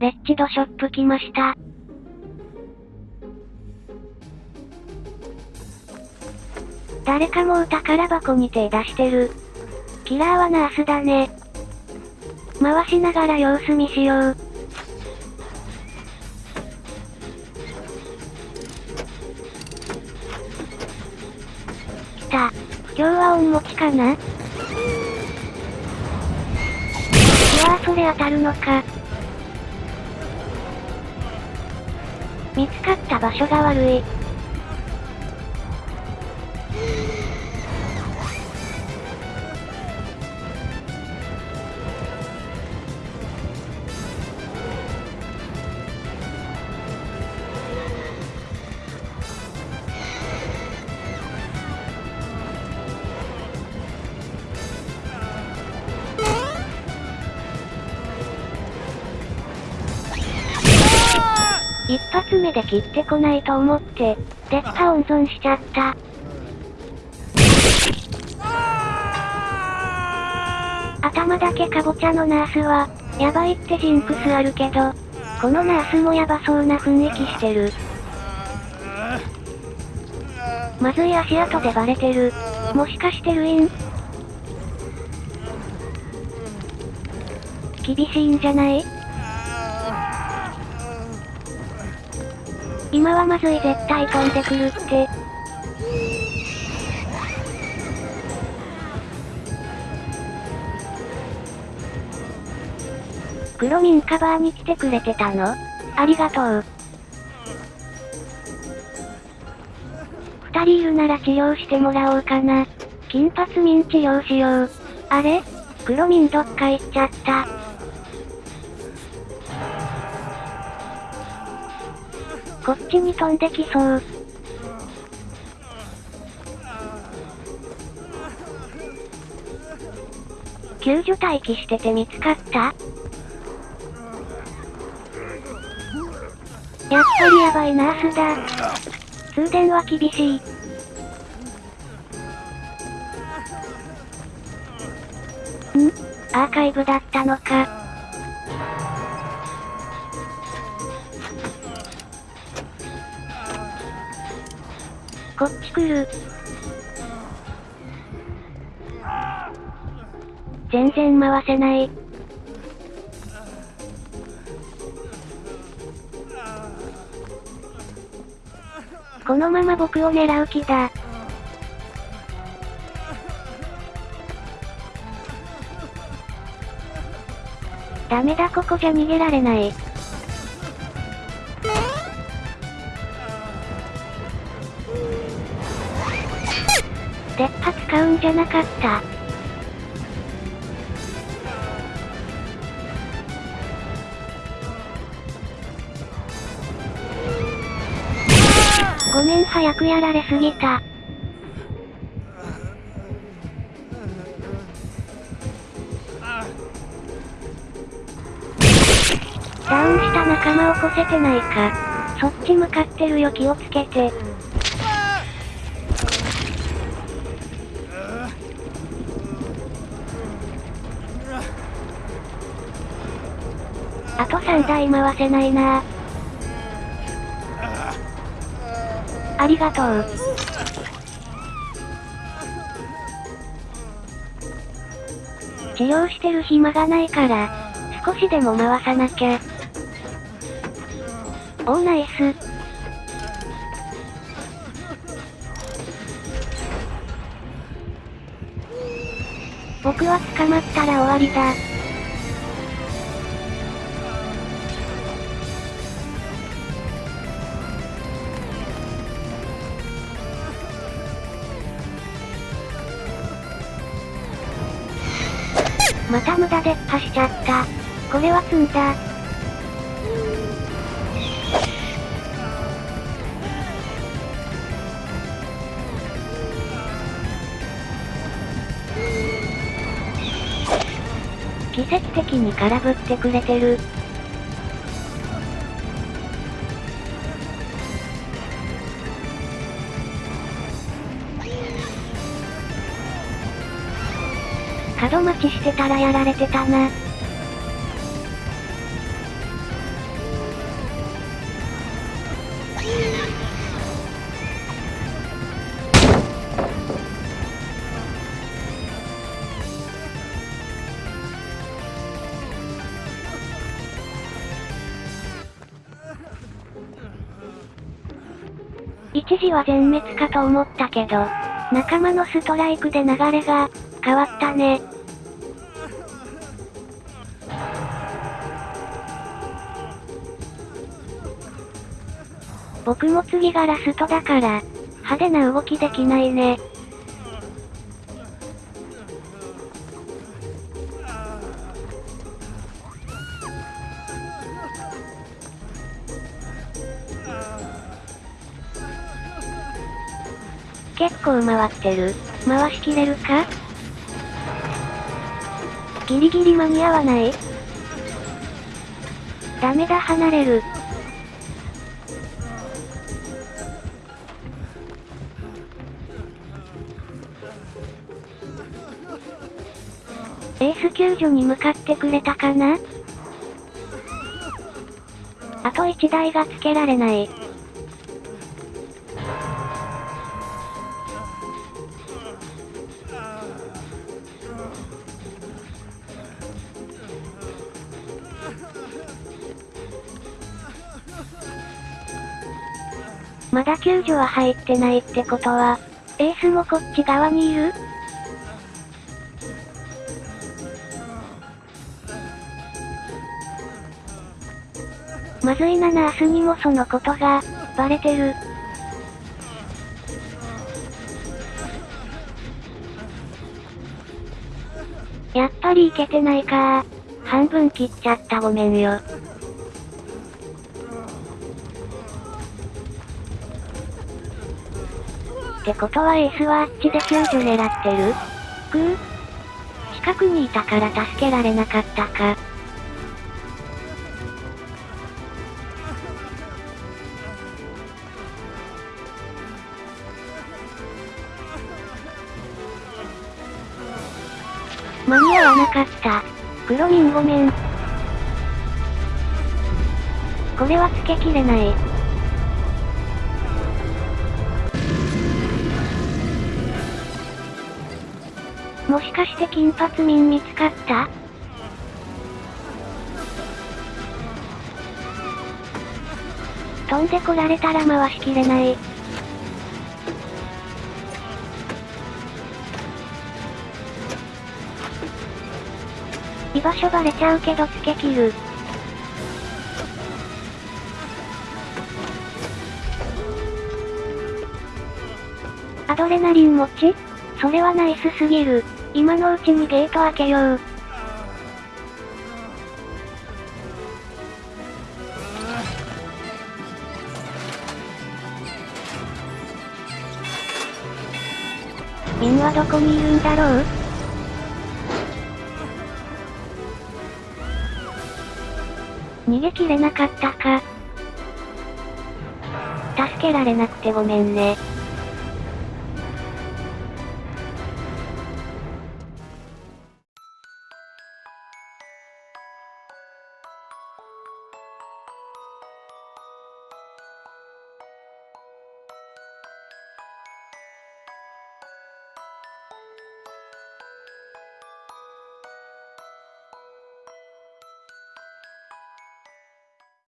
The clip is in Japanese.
レッチドショップ来ました。誰かもう宝箱に手出してる。キラーはナースだね。回しながら様子見しよう。来た。今日は音持ちかな？うわぁそれ当たるのか。見つかった場所が悪い。一発目で切ってこないと思って、烈火温存しちゃった。頭だけかぼちゃのナースは、やばいってジンクスあるけど、このナースもやばそうな雰囲気してる。まずい足跡でバレてる。もしかしてルイン厳しいんじゃない？今はまずい絶対飛んでくるって。黒ミンカバーに来てくれてたの？ありがとう。二人いるなら治療してもらおうかな。金髪ミン治療しよう。あれ？黒ミンどっか行っちゃった。こっちに飛んできそう。救助待機してて見つかった？やっぱりやばいナースだ。通電は厳しい。ん？アーカイブだったのか。こっち来る。全然回せない。このまま僕を狙う気だ。ダメだここじゃ逃げられない。鉄波使うんじゃなかった。ごめん早くやられすぎた。ダウンした仲間を起こせてないか。そっち向かってるよ気をつけて。あと3台回せないなありがとう。治療してる暇がないから、少しでも回さなきゃ。おーナイス。僕は捕まったら終わりだ。無駄で破しちゃった。これは積んだ。奇跡的に空振ってくれてる。角待ちしてたらやられてたな。一時は全滅かと思ったけど、仲間のストライクで流れが、変わったね。僕も次がラストだから、派手な動きできないね。結構回ってる。回しきれるか？ギリギリ間に合わない？ダメだ離れる。エース救助に向かってくれたかな？あと1台がつけられない。まだ救助は入ってないってことは、エースもこっち側にいる？まずいなナースにもそのことが、バレてる。やっぱりいけてないか半分切っちゃったごめんよ。ってことはエースはあっちで救助狙ってる？くぅ近くにいたから助けられなかったか。間に合わなかった。黒リンごめん。これはつけきれない。もしかして金髪民見つかった？飛んでこられたら回しきれない。居場所バレちゃうけどつけ切る。アドレナリン持ち？それはナイスすぎる。今のうちにゲート開けよう。ミンはどこにいるんだろう？逃げきれなかったか。助けられなくてごめんね。